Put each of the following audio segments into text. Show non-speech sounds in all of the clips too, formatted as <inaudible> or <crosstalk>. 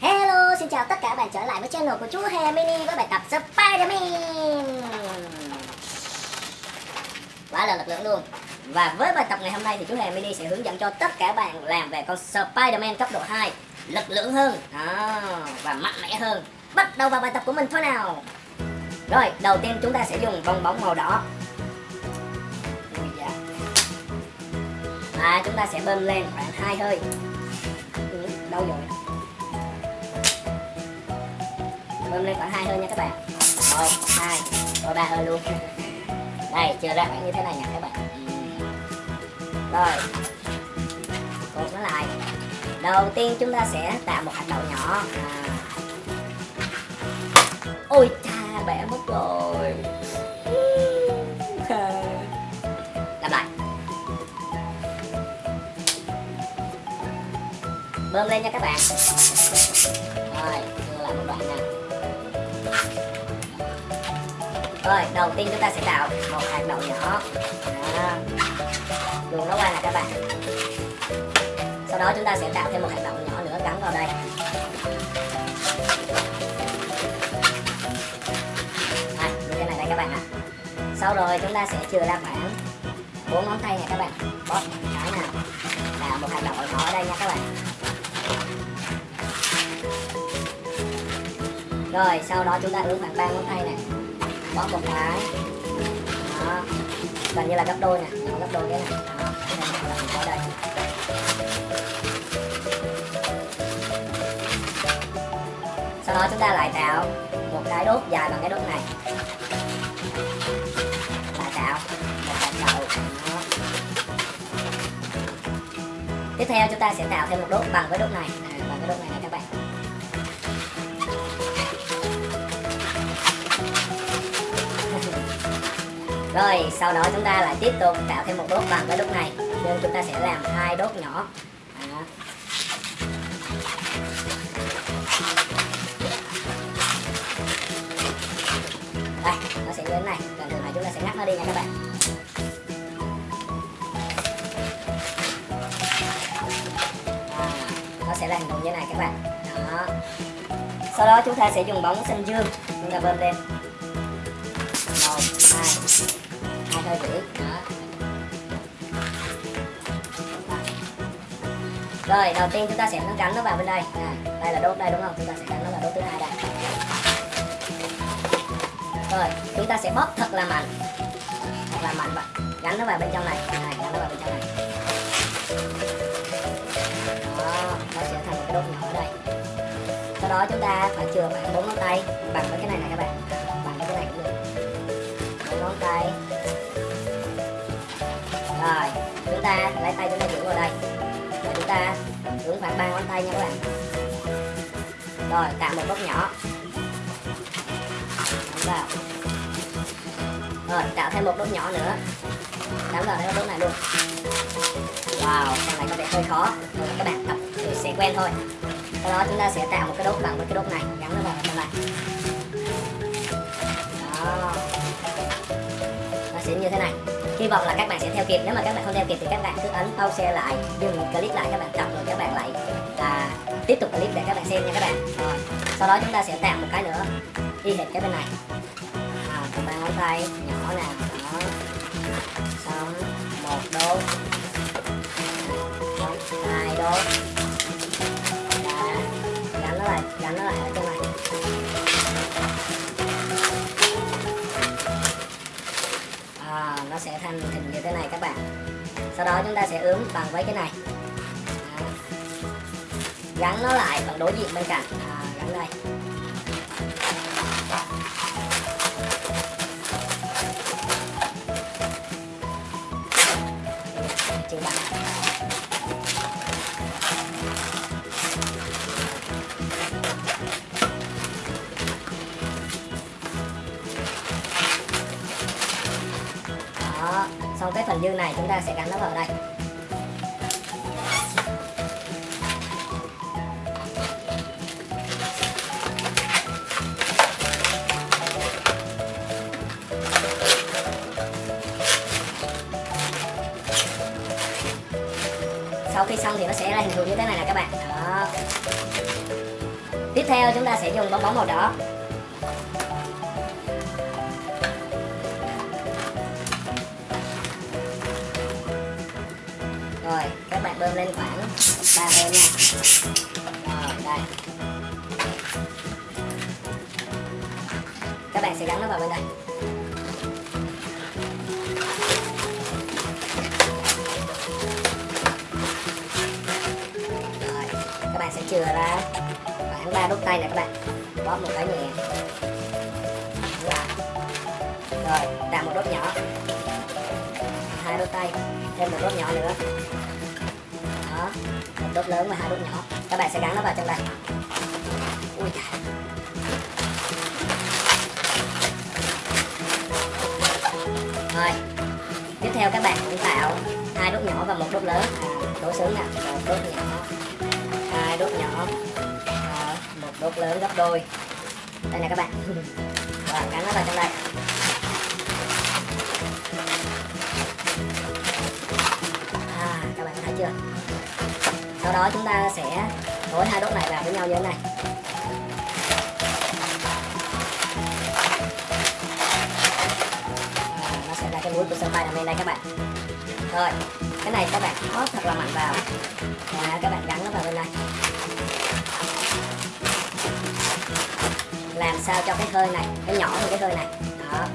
Hello, xin chào tất cả các bạn trở lại với channel của chú Hè Mini với bài tập Spider-Man. Quá là lực lượng luôn. Và với bài tập ngày hôm nay thì chú Hè Mini sẽ hướng dẫn cho tất cả bạn làm về con Spider-Man cấp độ 2 Lực lượng hơn à, và mạnh mẽ hơn. Bắt đầu vào bài tập của mình thôi nào. Rồi, đầu tiên chúng ta sẽ dùng bong bóng màu đỏ. Và chúng ta sẽ bơm lên khoảng hai hơi. Ừ, đâu rồi? Bơm lên khoảng hai hơi nha các bạn. Một hai rồi ba hơi luôn. Đây chưa ra khoảng như thế này nha các bạn. Rồi, cột nó lại. Đầu tiên chúng ta sẽ tạo một hạt đậu nhỏ. À. ôi cha bẻ mất rồi. <laughs> Làm lại. Bơm lên nha các bạn. Rồi lại một đoạn nè. Rồi đầu tiên chúng ta sẽ tạo một hạt đậu nhỏ. Đó. luồn nó qua nè các bạn. Sau đó chúng ta sẽ tạo thêm một hạt đậu nhỏ nữa gắn vào đây. À, như thế này đây các bạn ạ. À. sau rồi chúng ta sẽ chừa ra khoảng bốn ngón tay này các bạn. Bóp cái nào. Tạo một hạt đậu nhỏ ở đây nha các bạn. Rồi sau đó chúng ta ướp khoảng ba ngón tay này có một cái đó. Gần như là gấp đôi nè. Nó gấp đôi cái này. Đó. Mình có đây. Sau đó chúng ta lại tạo một cái đốt dài bằng cái đốt này. Lại tạo một cái đầu. Đó. tiếp theo chúng ta sẽ tạo thêm một đốt bằng với đốt này. À, bằng cái đốt này Rồi sau đó chúng ta lại tiếp tục tạo thêm một đốt bằng với đốt này. Nhưng chúng ta sẽ làm hai đốt nhỏ. Đây, nó sẽ như thế này. Cần thường này chúng ta sẽ ngắt nó đi nha các bạn. À, Nó sẽ là hình như này các bạn. Đó. Sau đó chúng ta sẽ dùng bóng xanh dương Chúng ta bơm lên. Một hai thôi chị. Đó rồi đầu tiên chúng ta sẽ gắn nó vào bên đây. À, đây là đốt đây đúng không? Chúng ta sẽ gắn nó vào đốt thứ hai đây. Rồi chúng ta sẽ bóp thật là mạnh. Thật là mạnh vậy gắn nó vào bên trong này. À, gắn nó vào bên trong này. Đó nó sẽ thành một cái đốt nhỏ ở đây. Sau đó chúng ta phải chừa khoảng bốn ngón tay. Bằng với cái này này các bạn. Bằng với cái này cũng được. Bốn ngón tay rồi, chúng ta lấy tay chúng ta giữ vào đây. Và chúng ta hướng khoảng ba ngón tay nha các bạn. Rồi tạo một đốt nhỏ. Đóng vào. Rồi tạo thêm một đốt nhỏ nữa. Đóng vào cái đốt này luôn. Wow con này có vẻ hơi khó. Rồi, các bạn tập thì sẽ quen thôi. Sau đó chúng ta sẽ tạo một cái đốt bằng với cái đốt này. Gắn nó vào trong này hy vọng là các bạn sẽ theo kịp. Nếu mà các bạn không theo kịp thì các bạn cứ ấn pause lại dừng clip lại các bạn đọc rồi các bạn lại là tiếp tục clip để các bạn xem nha các bạn. Rồi sau đó chúng ta sẽ tạo một cái nữa y hệt cái bên này. À, ba ngón tay nhỏ nè đó. Xong một đốt. Xong hai đốt. Nó sẽ thành hình như thế này các bạn. Sau đó chúng ta sẽ ướm bằng với cái này. Gắn nó lại bằng đối diện bên cạnh. À, gắn đây. Đó xong cái phần dư này chúng ta sẽ gắn nó vào đây. Sau khi xong thì nó sẽ ra hình thù như thế này nè các bạn. Đó. Tiếp theo chúng ta sẽ dùng bong bóng màu đỏ. Bơm lên khoảng ba hơi nha. Rồi, đây. Các bạn sẽ gắn nó vào bên đây. Rồi, các bạn sẽ chừa ra khoảng ba đốt tay này các bạn. Bóp một cái nhẹ. Rồi tạo một đốt nhỏ. Hai đốt tay, thêm một đốt nhỏ nữa đó một đốt lớn và hai đốt nhỏ. Các bạn sẽ gắn nó vào trong đây. Ui trời. rồi. Tiếp theo các bạn cũng tạo hai đốt nhỏ và một đốt lớn. À, đổ sướng nè. Một đốt nhỏ. Hai đốt nhỏ. À, một đốt lớn gấp đôi. Đây nè các bạn. <laughs> Và gắn nó vào trong đây. À các bạn thấy chưa? Sau đó chúng ta sẽ nối hai đốt này vào với nhau như thế này. À, nó sẽ ra cái mũi của sơn bay nằm bên đây các bạn. Rồi cái này các bạn bóp thật là mạnh vào. Và các bạn gắn nó vào bên đây. làm sao cho cái hơi này cái nhỏ hơn cái hơi này. Đó.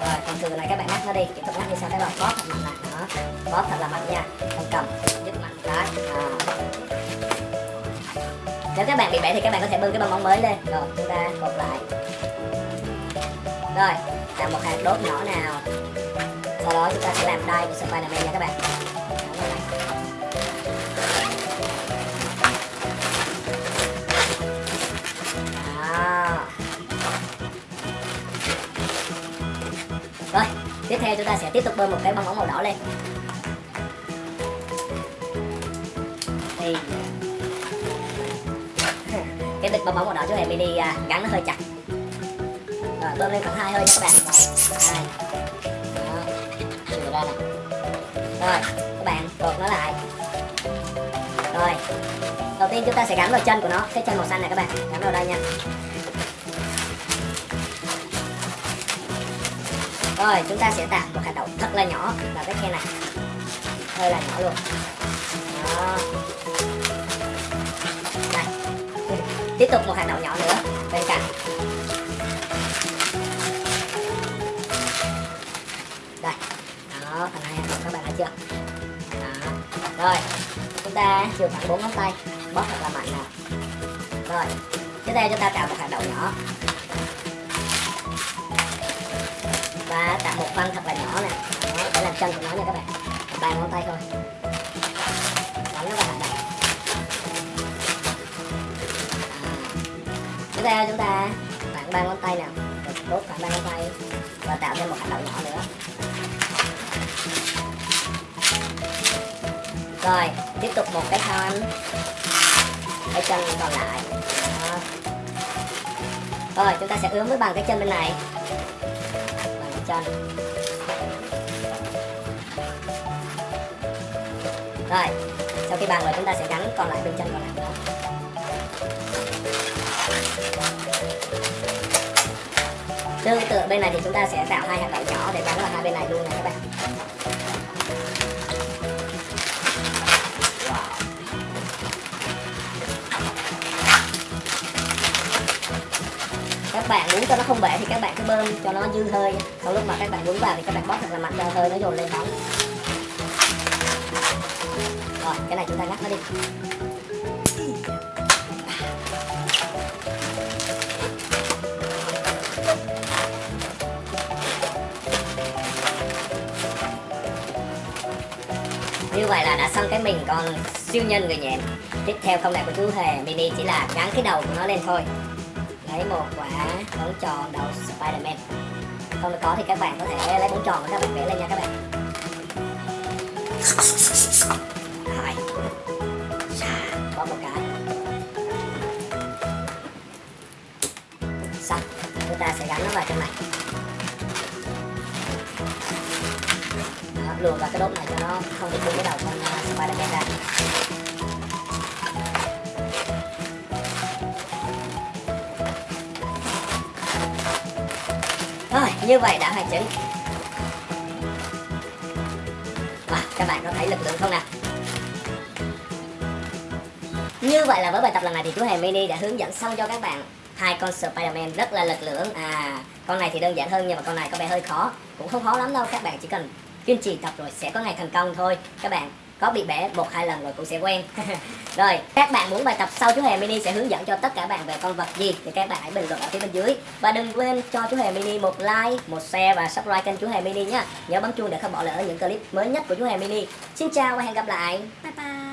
Rồi còn từ này các bạn ngắt nó đi. Tiếp tục ngắt như sao cái bạn bóp thật mạnh. này đó bóp thật là mạnh nha. Không cầm. Rất mạnh đấy. cái. À. nếu các bạn bị bể thì các bạn có thể bưng cái bong bóng mới lên. Rồi, chúng ta cột lại. Rồi làm một hạt đốt nhỏ nào. Sau đó chúng ta sẽ làm đai của Spiderman nha các bạn. Tiếp theo chúng ta sẽ tiếp tục bơm một cái bong bóng màu đỏ lên. Thì <laughs> cái bịch bong bóng màu đỏ chú hề mini à, gắn nó hơi chặt. Rồi, bơm lên khoảng hai hơi nha các bạn. Hai. Đó, chừa ra nè. Rồi, các bạn cột nó lại. Rồi, đầu tiên chúng ta sẽ gắn vào chân của nó, cái chân màu xanh này các bạn, gắn vào đây nha. Rồi, chúng ta sẽ tạo một hạt đậu thật là nhỏ vào cái khe này. Hơi là nhỏ luôn. Đó. Đây. Tiếp tục một hạt đậu nhỏ nữa bên cạnh. Đây. Đó phần hai hạt đậu các bạn thấy chưa? Đó. Rồi, Chúng ta dùng khoảng 4 ngón tay. Bóp thật là mạnh nào Rồi, Tiếp theo chúng ta tạo một hạt đậu nhỏ. Ba ngón tay thôi. Đánh nó vào hạt đậu tiếp theo chúng ta khoảng ba ngón tay nào. Đốt khoảng ba ngón tay. Và tạo thêm một hạt đậu nhỏ nữa. Rồi, tiếp tục một cái thân cái chân còn lại. Đó. rồi, chúng ta sẽ ướm với bằng cái chân bên này. Cái chân. Rồi, sau khi bàn rồi chúng ta sẽ gắn còn lại bên chân còn lại nữa. Tương tự bên này thì chúng ta sẽ tạo hai hạt đậu nhỏ để gắn vào hai bên này luôn này các bạn. Các bạn muốn cho nó không bể thì các bạn cứ bơm cho nó dư hơi. Sau lúc mà các bạn muốn vào thì các bạn bóp thật là mạnh cho hơi, nó dồn lên bóng rồi, cái này chúng ta ngắt nó đi. Như vậy là đã xong cái mình còn siêu nhân người nhện. Tiếp theo công đoạn của chú hề, mini chỉ là gắn cái đầu của nó lên thôi. Lấy một quả bóng tròn đầu Spiderman. Không có thì các bạn có thể lấy bóng tròn của các bạn vẽ lên nha các bạn lại xà có một cái xong chúng ta sẽ gắn nó vào trong này Đó, luồn vào cái đốt này cho nó không bị cái đầu con uh, Spiderman ra Rồi, như vậy đã hoàn chỉnh. Và các bạn có thấy lực lượng không nào? Như vậy là với bài tập lần này thì chú Hề Mini đã hướng dẫn xong cho các bạn hai con Spiderman rất là lực lưỡng. À con này thì đơn giản hơn nhưng mà con này có vẻ hơi khó, cũng không khó lắm đâu. Các bạn chỉ cần kiên trì tập rồi sẽ có ngày thành công thôi. Các bạn có bị bẻ một hai lần rồi cũng sẽ quen. <laughs> Rồi, các bạn muốn bài tập sau chú Hề Mini sẽ hướng dẫn cho tất cả bạn về con vật gì thì các bạn hãy bình luận ở phía bên dưới. Và đừng quên cho chú Hề Mini một like, một share và subscribe kênh chú Hề Mini nhé nhớ bấm chuông để không bỏ lỡ những clip mới nhất của chú Hề Mini. Xin chào và hẹn gặp lại. Bye bye.